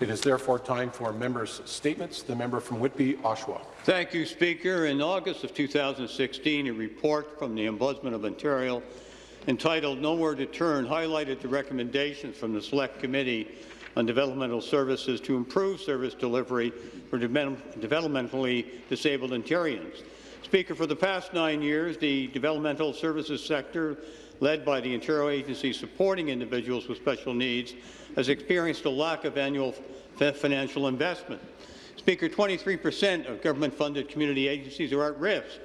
It is therefore time for members' statements. The member from Whitby, Oshawa. Thank you, Speaker. In August of 2016, a report from the Ombudsman of Ontario entitled Nowhere to Turn highlighted the recommendations from the Select Committee on Developmental Services to improve service delivery for de developmentally disabled Ontarians. Speaker, for the past nine years, the developmental services sector, led by the Ontario Agency supporting individuals with special needs, has experienced a lack of annual financial investment. Speaker, 23 percent of government-funded community agencies are at risk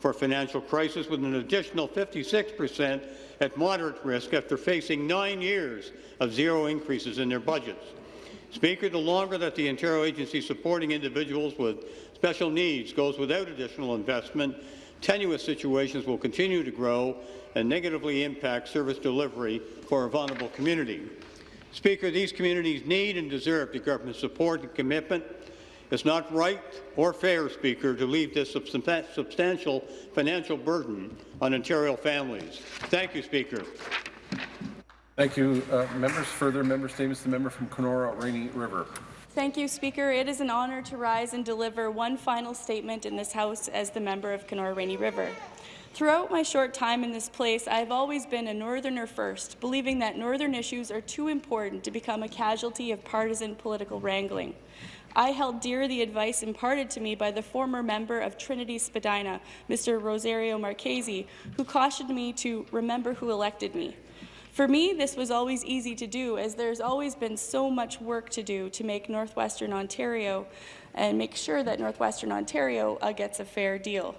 for financial crisis, with an additional 56 percent at moderate risk after facing nine years of zero increases in their budgets. Speaker, the longer that the Ontario Agency supporting individuals with special needs goes without additional investment, tenuous situations will continue to grow and negatively impact service delivery for a vulnerable community. Speaker, these communities need and deserve the government's support and commitment. It's not right or fair, Speaker, to leave this substantial financial burden on Ontario families. Thank you, Speaker. Thank you, uh, members. Further member statements. The member from Kenora Rainy River. Thank you, Speaker. It is an honour to rise and deliver one final statement in this House as the member of Kenora Rainy River. Throughout my short time in this place, I have always been a Northerner first, believing that Northern issues are too important to become a casualty of partisan political wrangling. I held dear the advice imparted to me by the former member of Trinity Spadina, Mr. Rosario Marchese, who cautioned me to remember who elected me. For me, this was always easy to do, as there's always been so much work to do to make Northwestern Ontario and make sure that Northwestern Ontario uh, gets a fair deal.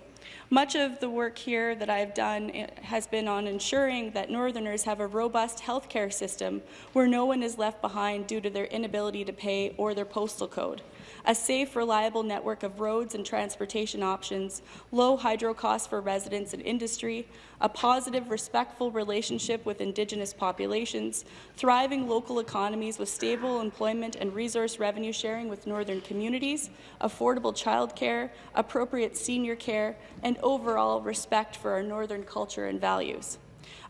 Much of the work here that I've done eh, has been on ensuring that Northerners have a robust healthcare system where no one is left behind due to their inability to pay or their postal code. A safe, reliable network of roads and transportation options, low hydro costs for residents and industry, a positive, respectful relationship with Indigenous populations, thriving local economies with stable employment and resource revenue sharing with northern communities, affordable childcare, appropriate senior care, and overall respect for our northern culture and values.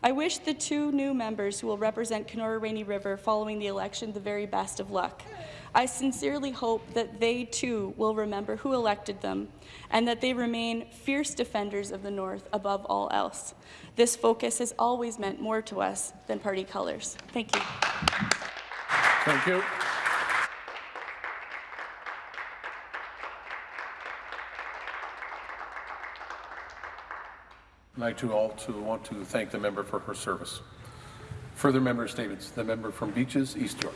I wish the two new members who will represent Kenora Rainy River following the election the very best of luck. I sincerely hope that they too will remember who elected them and that they remain fierce defenders of the North above all else. This focus has always meant more to us than party colours. Thank you. Thank you. I'd like to also want to thank the member for her service. Further member statements. The member from Beaches, East York.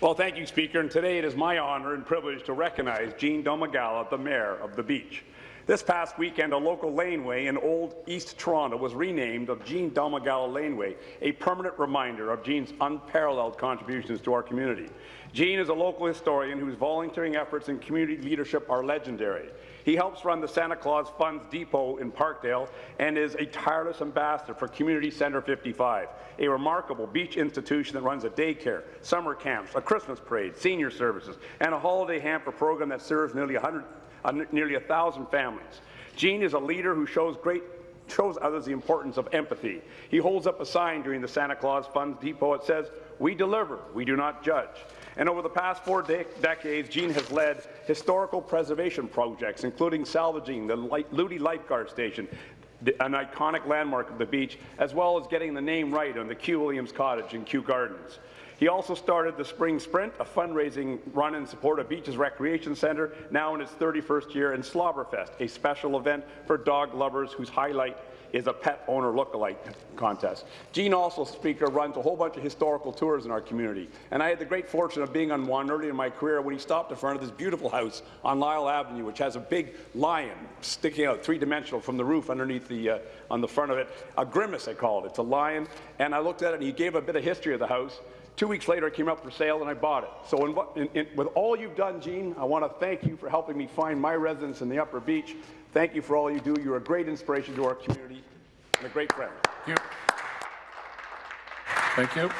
Well, thank you, Speaker. And today it is my honour and privilege to recognize Gene Domagala, the Mayor of the Beach. This past weekend, a local laneway in Old East Toronto was renamed of Gene Domagala Laneway, a permanent reminder of Gene's unparalleled contributions to our community. Gene is a local historian whose volunteering efforts and community leadership are legendary. He helps run the Santa Claus Funds Depot in Parkdale and is a tireless ambassador for Community Centre 55, a remarkable beach institution that runs a daycare, summer camps, a Christmas parade, senior services, and a holiday hamper program that serves nearly 100, uh, nearly 1,000 families. Gene is a leader who shows great shows others the importance of empathy. He holds up a sign during the Santa Claus Funds Depot. It says, we deliver, we do not judge. And over the past four de decades, Gene has led historical preservation projects, including salvaging the Leuty Lifeguard Station, an iconic landmark of the beach, as well as getting the name right on the Kew Williams Cottage in Kew Gardens. He also started the Spring Sprint, a fundraising run in support of Beaches Recreation Centre, now in its 31st year, and Slobberfest, a special event for dog lovers whose highlight is a pet owner look-alike contest. Gene also, Speaker, runs a whole bunch of historical tours in our community, and I had the great fortune of being on one early in my career when he stopped in front of this beautiful house on Lyall Avenue, which has a big lion sticking out, three-dimensional from the roof underneath the, uh, on the front of it. A grimace, I call it. It's a lion, and I looked at it, and he gave a bit of history of the house. Two weeks later, it came up for sale, and I bought it. So in, in, in, with all you've done, Gene, I want to thank you for helping me find my residence in the Upper Beach. Thank you for all you do. You're a great inspiration to our community and a great friend. Thank you. Thank you.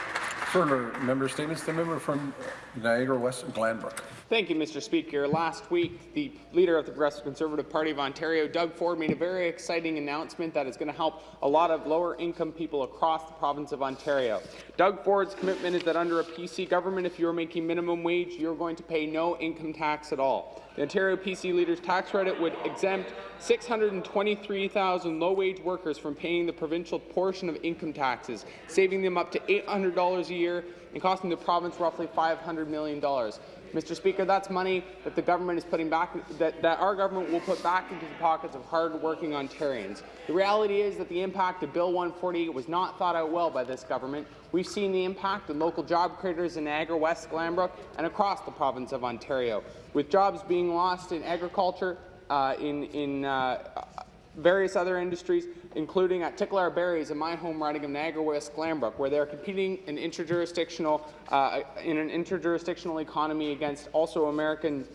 Further member statements, the member from Niagara West and Glanbrook. Thank you, Mr. Speaker. Last week, the leader of the Progressive Conservative Party of Ontario, Doug Ford, made a very exciting announcement that is going to help a lot of lower-income people across the province of Ontario. Doug Ford's commitment is that under a PC government, if you're making minimum wage, you're going to pay no income tax at all. The Ontario PC Leaders Tax Credit would exempt 623,000 low-wage workers from paying the provincial portion of income taxes, saving them up to $800 a year and costing the province roughly $500 million. Mr. Speaker, that's money that the government is putting back, that, that our government will put back into the pockets of hard-working Ontarians. The reality is that the impact of Bill 148 was not thought out well by this government. We've seen the impact on local job creators in Niagara West, Glanbrook, and across the province of Ontario, with jobs being lost in agriculture, uh, in, in uh, various other industries, including at Tigchelaar Berries in my home riding of Niagara West Glanbrook, where they're competing in interjurisdictional uh, in an interjurisdictional economy against also American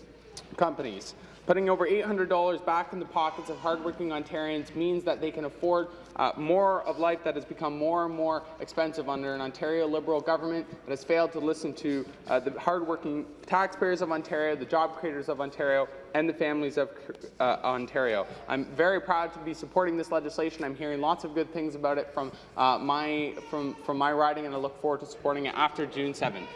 companies. Putting over $800 back in the pockets of hardworking Ontarians means that they can afford uh, more of life that has become more and more expensive under an Ontario Liberal government that has failed to listen to uh, the hardworking taxpayers of Ontario, the job creators of Ontario, and the families of uh, Ontario. I'm very proud to be supporting this legislation. I'm hearing lots of good things about it from, uh, my, from, from my riding, and I look forward to supporting it after June 7th.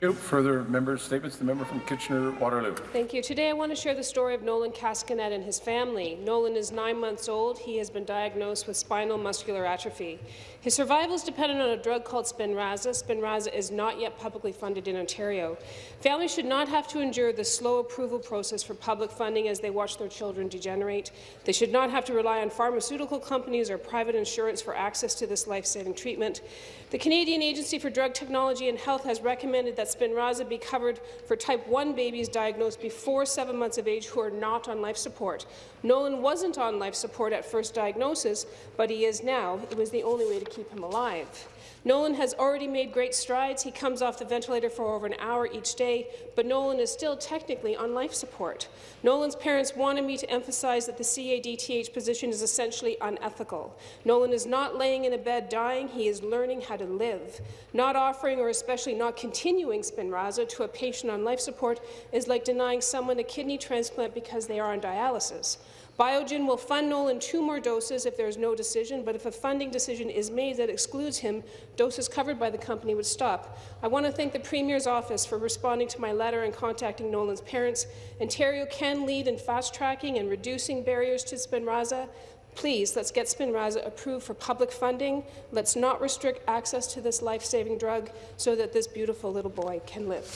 You. Further member statements, the member from Kitchener-Waterloo. Thank you. Today I want to share the story of Nolan Cascanet and his family. Nolan is nine months old. He has been diagnosed with spinal muscular atrophy. His survival is dependent on a drug called Spinraza. Spinraza is not yet publicly funded in Ontario. Families should not have to endure the slow approval process for public funding as they watch their children degenerate. They should not have to rely on pharmaceutical companies or private insurance for access to this life-saving treatment. The Canadian Agency for Drug Technology and Health has recommended that Spinraza be covered for type 1 babies diagnosed before seven months of age who are not on life support. Nolan wasn't on life support at first diagnosis, but he is now. It was the only way to keep him alive. Nolan has already made great strides. He comes off the ventilator for over an hour each day, but Nolan is still technically on life support. Nolan's parents wanted me to emphasize that the CADTH position is essentially unethical. Nolan is not laying in a bed dying, he is learning how to live. Not offering or especially not continuing Spinraza to a patient on life support is like denying someone a kidney transplant because they are on dialysis. Biogen will fund Nolan two more doses if there is no decision, but if a funding decision is made that excludes him, doses covered by the company would stop. I want to thank the Premier's office for responding to my letter and contacting Nolan's parents. Ontario can lead in fast-tracking and reducing barriers to Spinraza. Please, let's get Spinraza approved for public funding. Let's not restrict access to this life-saving drug so that this beautiful little boy can live.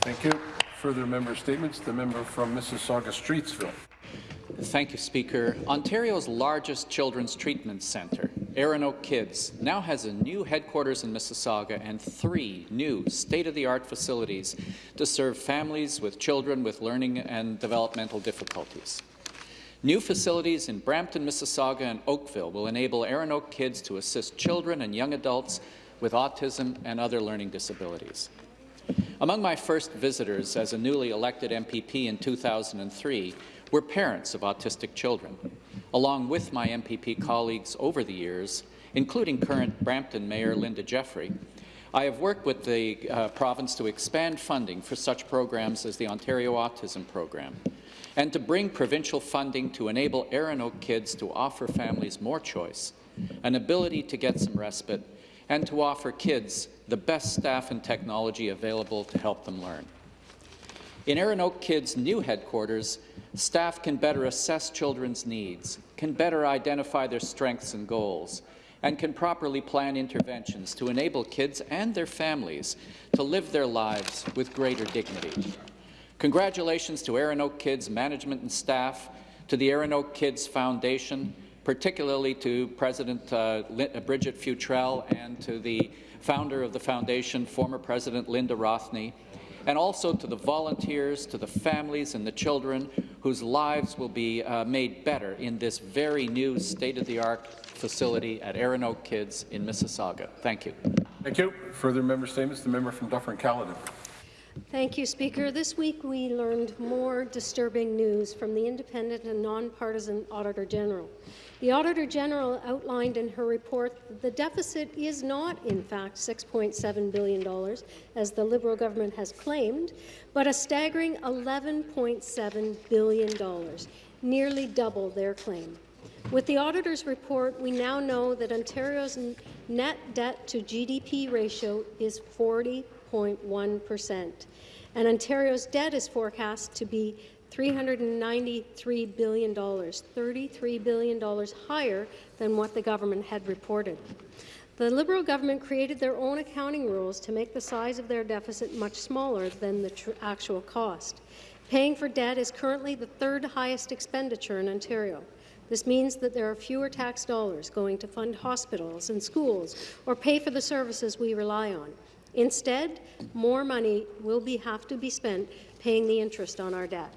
Thank you. Further member statements, the member from Mississauga-Streetsville. Thank you, Speaker. Ontario's largest children's treatment centre, ErinoakKids, now has a new headquarters in Mississauga and three new state-of-the-art facilities to serve families with children with learning and developmental difficulties. New facilities in Brampton, Mississauga and Oakville will enable ErinoakKids to assist children and young adults with autism and other learning disabilities. Among my first visitors as a newly elected MPP in 2003 were parents of autistic children. Along with my MPP colleagues over the years, including current Brampton Mayor Linda Jeffrey, I have worked with the uh, province to expand funding for such programs as the Ontario Autism Program and to bring provincial funding to enable Oak Kids to offer families more choice, an ability to get some respite, and to offer kids the best staff and technology available to help them learn. In Oak Kids' new headquarters, staff can better assess children's needs, can better identify their strengths and goals, and can properly plan interventions to enable kids and their families to live their lives with greater dignity. Congratulations to Oak Kids management and staff, to the Oak Kids Foundation, particularly to President uh, Bridget Futrell and to the founder of the foundation, former President Linda Rothney, and also to the volunteers, to the families and the children whose lives will be uh, made better in this very new state-of-the-art facility at ErinoakKids in Mississauga. Thank you. Thank you. Further member statements, the member from Dufferin-Caledon. Thank you, Speaker. This week we learned more disturbing news from the independent and nonpartisan Auditor General. The Auditor General outlined in her report that the deficit is not, in fact, $6.7 billion, as the Liberal government has claimed, but a staggering $11.7 billion, nearly double their claim. With the auditor's report, we now know that Ontario's net debt to GDP ratio is 40 1.1%. And Ontario's debt is forecast to be $393 billion, $33 billion higher than what the government had reported. The Liberal government created their own accounting rules to make the size of their deficit much smaller than the actual cost. Paying for debt is currently the third highest expenditure in Ontario. This means that there are fewer tax dollars going to fund hospitals and schools or pay for the services we rely on. Instead, more money will be, have to be spent paying the interest on our debt.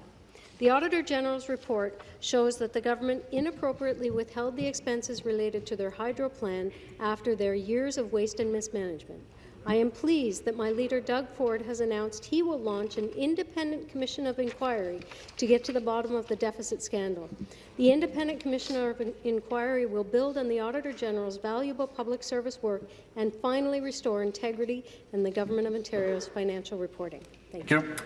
The Auditor General's report shows that the government inappropriately withheld the expenses related to their hydro plan after their years of waste and mismanagement. I am pleased that my leader, Doug Ford, has announced he will launch an independent commission of inquiry to get to the bottom of the deficit scandal. The independent commissioner of inquiry will build on the Auditor General's valuable public service work and finally restore integrity in the Government of Ontario's financial reporting. Thank you. Thank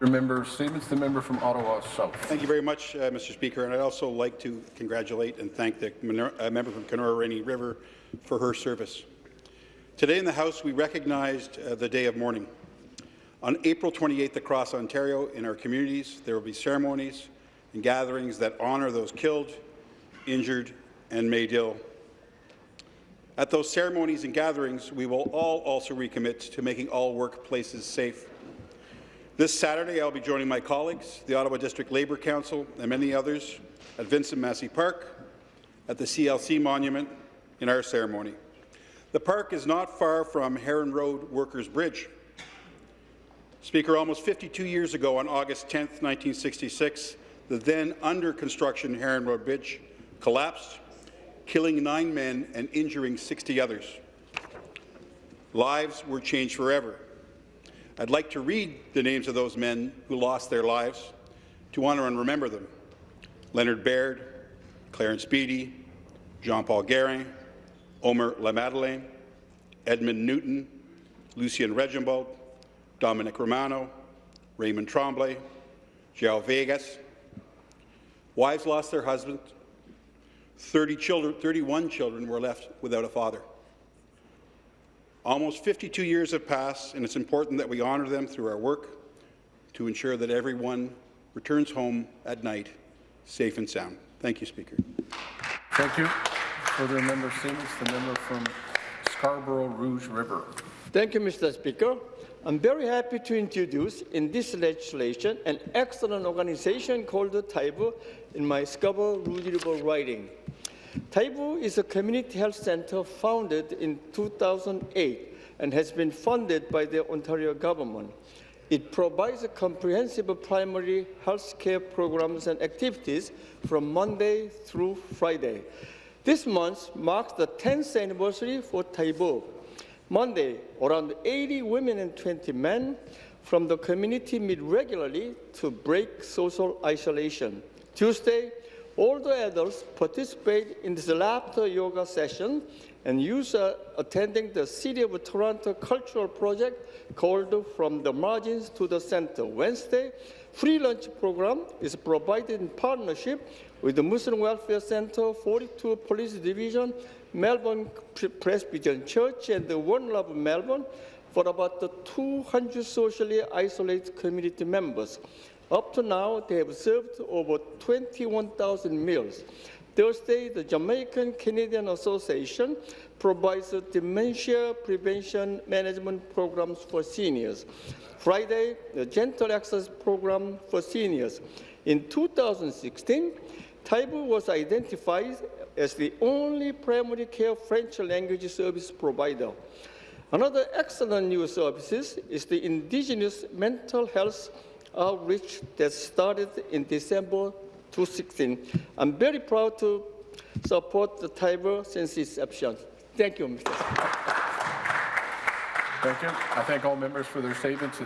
you. Member statements. The member from Ottawa South. Thank you very much, uh, Mr. Speaker. And I'd also like to congratulate and thank the uh, member from Kenora Rainy River for her service. Today in the House, we recognized uh, the day of mourning. On April 28th across Ontario, in our communities, there will be ceremonies and gatherings that honour those killed, injured, and made ill. At those ceremonies and gatherings, we will all also recommit to making all workplaces safe. This Saturday, I'll be joining my colleagues, the Ottawa District Labour Council, and many others at Vincent Massey Park, at the CLC Monument, in our ceremony. The park is not far from Heron Road Workers Bridge. Speaker, almost 52 years ago, on August 10, 1966, the then under construction Heron Road Bridge collapsed, killing nine men and injuring 60 others. Lives were changed forever. I'd like to read the names of those men who lost their lives to honour and remember them. Leonard Baird, Clarence Beatty, Jean-Paul Guérin, Omer LaMadeleine, Edmund Newton, Lucien Reginald, Dominic Romano, Raymond Tremblay, João Vegas. Wives lost their husbands. 30 children, 31 children were left without a father. Almost 52 years have passed, and it's important that we honour them through our work to ensure that everyone returns home at night safe and sound. Thank you, Speaker. Thank you. Further member statements. The member from Scarborough Rouge River. Thank you, Mr. Speaker. I'm very happy to introduce in this legislation an excellent organization called TAIBU in my Scarborough Rouge River riding. TAIBU is a community health center founded in 2008 and has been funded by the Ontario government. It provides a comprehensive primary health care programs and activities from Monday through Friday. This month marks the 10th anniversary for TAIBU. Monday, around 80 women and 20 men from the community meet regularly to break social isolation. Tuesday, all the adults participate in this laughter yoga session and use uh, attending the City of Toronto cultural project called From the Margins to the Center. Wednesday, free lunch program is provided in partnership with the Muslim Welfare Center, 42 Police Division, Malvern Presbyterian Church, and the One Love Malvern for about 200 socially isolated community members. Up to now, they have served over 21,000 meals. Thursday, the Jamaican Canadian Association provides dementia prevention management programs for seniors. Friday, the Gentle Access Program for seniors. In 2016, TAIBU was identified as the only primary care French language service provider. Another excellent new service is the Indigenous Mental Health Outreach that started in December 2016. I'm very proud to support the TAIBU since its inception. Thank you, Mr. Thank you. I thank all members for their statements.